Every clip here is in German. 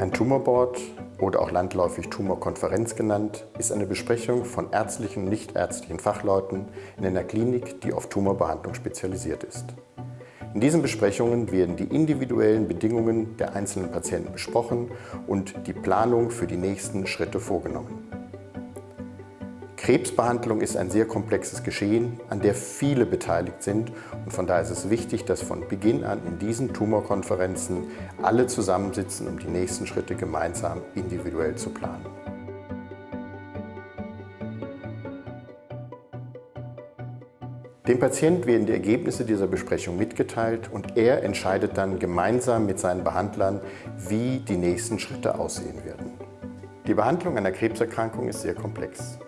Ein Tumorboard oder auch landläufig Tumorkonferenz genannt, ist eine Besprechung von ärztlichen und nichtärztlichen Fachleuten in einer Klinik, die auf Tumorbehandlung spezialisiert ist. In diesen Besprechungen werden die individuellen Bedingungen der einzelnen Patienten besprochen und die Planung für die nächsten Schritte vorgenommen. Krebsbehandlung ist ein sehr komplexes Geschehen, an der viele beteiligt sind und von daher ist es wichtig, dass von Beginn an in diesen Tumorkonferenzen alle zusammensitzen, um die nächsten Schritte gemeinsam individuell zu planen. Dem Patient werden die Ergebnisse dieser Besprechung mitgeteilt und er entscheidet dann gemeinsam mit seinen Behandlern, wie die nächsten Schritte aussehen werden. Die Behandlung einer Krebserkrankung ist sehr komplex.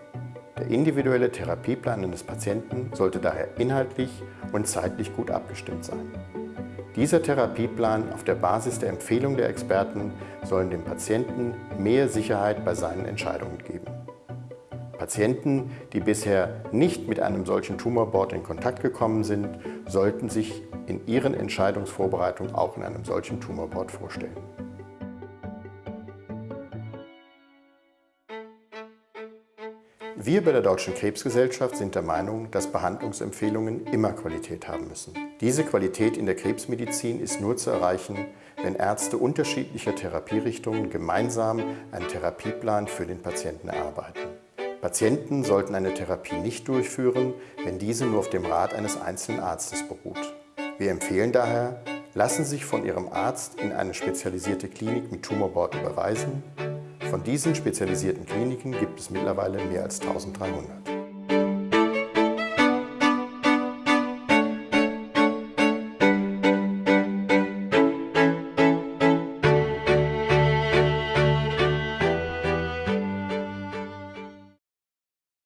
Der individuelle Therapieplan eines Patienten sollte daher inhaltlich und zeitlich gut abgestimmt sein. Dieser Therapieplan auf der Basis der Empfehlung der Experten sollen dem Patienten mehr Sicherheit bei seinen Entscheidungen geben. Patienten, die bisher nicht mit einem solchen Tumorboard in Kontakt gekommen sind, sollten sich in ihren Entscheidungsvorbereitungen auch in einem solchen Tumorboard vorstellen. Wir bei der Deutschen Krebsgesellschaft sind der Meinung, dass Behandlungsempfehlungen immer Qualität haben müssen. Diese Qualität in der Krebsmedizin ist nur zu erreichen, wenn Ärzte unterschiedlicher Therapierichtungen gemeinsam einen Therapieplan für den Patienten erarbeiten. Patienten sollten eine Therapie nicht durchführen, wenn diese nur auf dem Rat eines einzelnen Arztes beruht. Wir empfehlen daher, lassen Sie sich von Ihrem Arzt in eine spezialisierte Klinik mit Tumorboard überweisen von diesen spezialisierten Kliniken gibt es mittlerweile mehr als 1300.